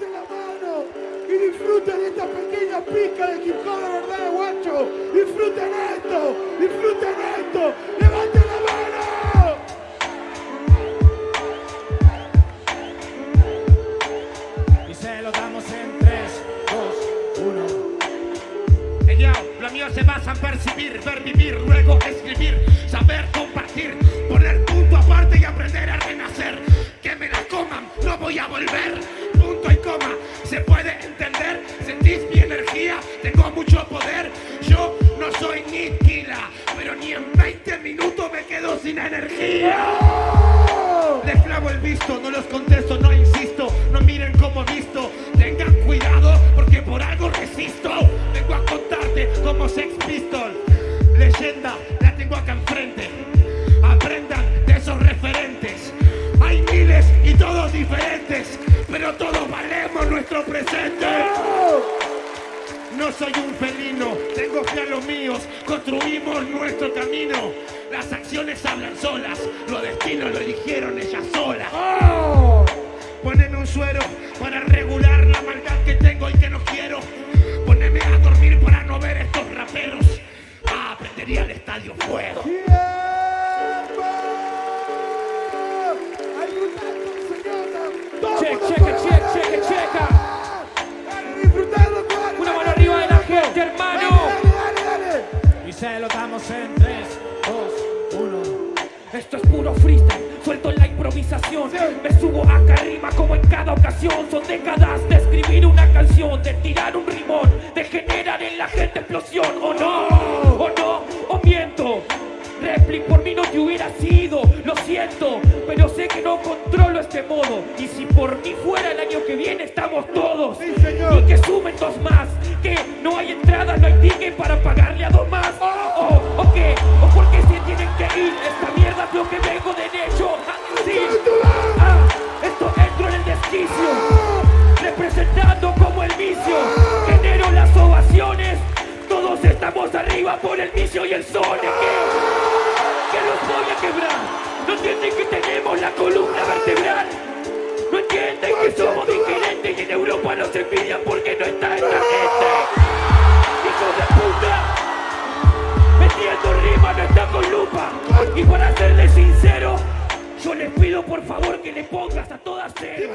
levanten la mano y disfruten de esta pequeña pizca de hip hop de verdad, guacho. Disfruten esto, disfruten esto. Levanten la mano. Y se lo damos en 3, 2, 1. Ella, lo mío se basa en percibir, ver vivir, luego escribir, saber compartir, poner punto aparte y aprender a renacer. Que me la coman, no voy a volver. Coma, se puede entender. Sentís mi energía, tengo mucho poder. Yo no soy ni Kila, pero ni en 20 minutos me quedo sin energía. Les clavo el visto, no los contesto, no insisto, no miren como visto. Tengan cuidado porque por algo resisto. Vengo a contarte como Sex Pistol. Leyenda, la tengo acá enfrente. Aprendan de esos referentes. Hay miles y todos diferentes, pero todos valemos presente. No soy un felino, tengo fe a los míos, construimos nuestro camino. Las acciones hablan solas, los destinos lo eligieron ellas solas. Poneme un suero para regular la maldad que tengo y que no quiero. Poneme a dormir para no ver estos raperos. Ah, prendería el estadio fuego. ¡Tiempo! ¡Ayudando, señora! ¡Todos Check, check, colores! check, check, Esto es puro freestyle, suelto la improvisación Me subo acá arriba como en cada ocasión Son décadas de escribir una canción De tirar un rimón, de generar en la gente explosión ¿O no? ¿O no? ¿O miento? Repli por mí no te hubiera sido, lo siento Pero sé que no controlo este modo Y si por mí fuera el año que viene estamos todos Sí, señor. Y que sumen dos más Que no hay entrada, no hay ticket para pagarle a dos más ¿O, o qué? ¿O por qué se tienen que ir? Arriba por el vicio y el sol que los voy a quebrar. No entienden que tenemos la columna vertebral. No entienden que somos diferentes y en Europa nos envidian porque no está esta gente. Hijos de puta. Metiendo rima no está con lupa. Y para serles sincero, yo les pido por favor que le pongas a todas cero.